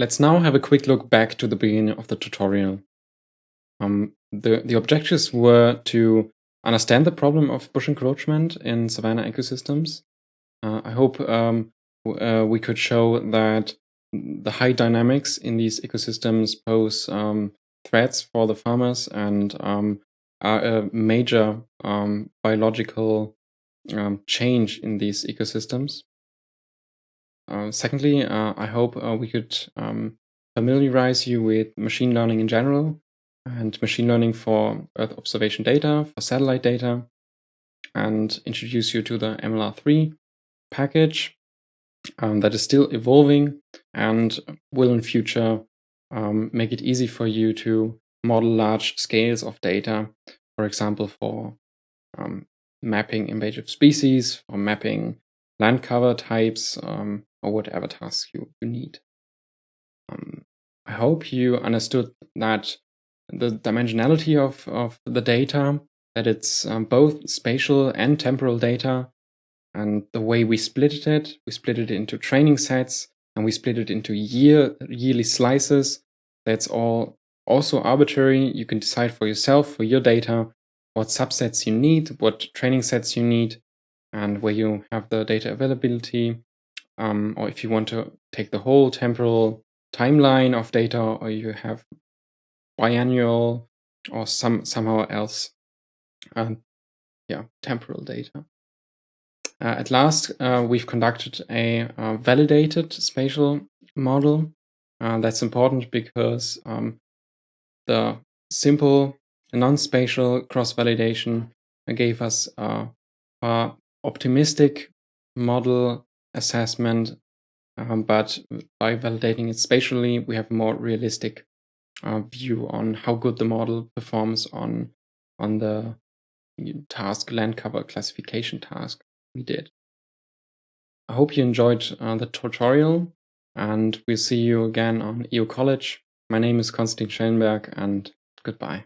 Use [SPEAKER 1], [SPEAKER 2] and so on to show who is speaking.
[SPEAKER 1] Let's now have a quick look back to the beginning of the tutorial. Um, the, the objectives were to understand the problem of bush encroachment in savanna ecosystems. Uh, I hope um, uh, we could show that the high dynamics in these ecosystems pose um, threats for the farmers and um, are a major um, biological um, change in these ecosystems. Uh, secondly, uh, I hope uh, we could um, familiarize you with machine learning in general and machine learning for Earth observation data, for satellite data, and introduce you to the MLR3 package um, that is still evolving and will in future um, make it easy for you to model large scales of data, for example, for um, mapping invasive species, for mapping land cover types, um, or whatever tasks you, you need. Um, I hope you understood that the dimensionality of, of the data, that it's um, both spatial and temporal data, and the way we split it, we split it into training sets, and we split it into year yearly slices. That's all also arbitrary. You can decide for yourself, for your data, what subsets you need, what training sets you need, and where you have the data availability um, or if you want to take the whole temporal timeline of data, or you have biannual or some somehow else, um, yeah, temporal data. Uh, at last, uh, we've conducted a uh, validated spatial model. Uh, that's important because um, the simple non-spatial cross-validation gave us a optimistic model assessment, um, but by validating it spatially, we have a more realistic uh, view on how good the model performs on on the task land cover classification task we did. I hope you enjoyed uh, the tutorial and we'll see you again on EO College. My name is Konstantin Schellenberg and goodbye.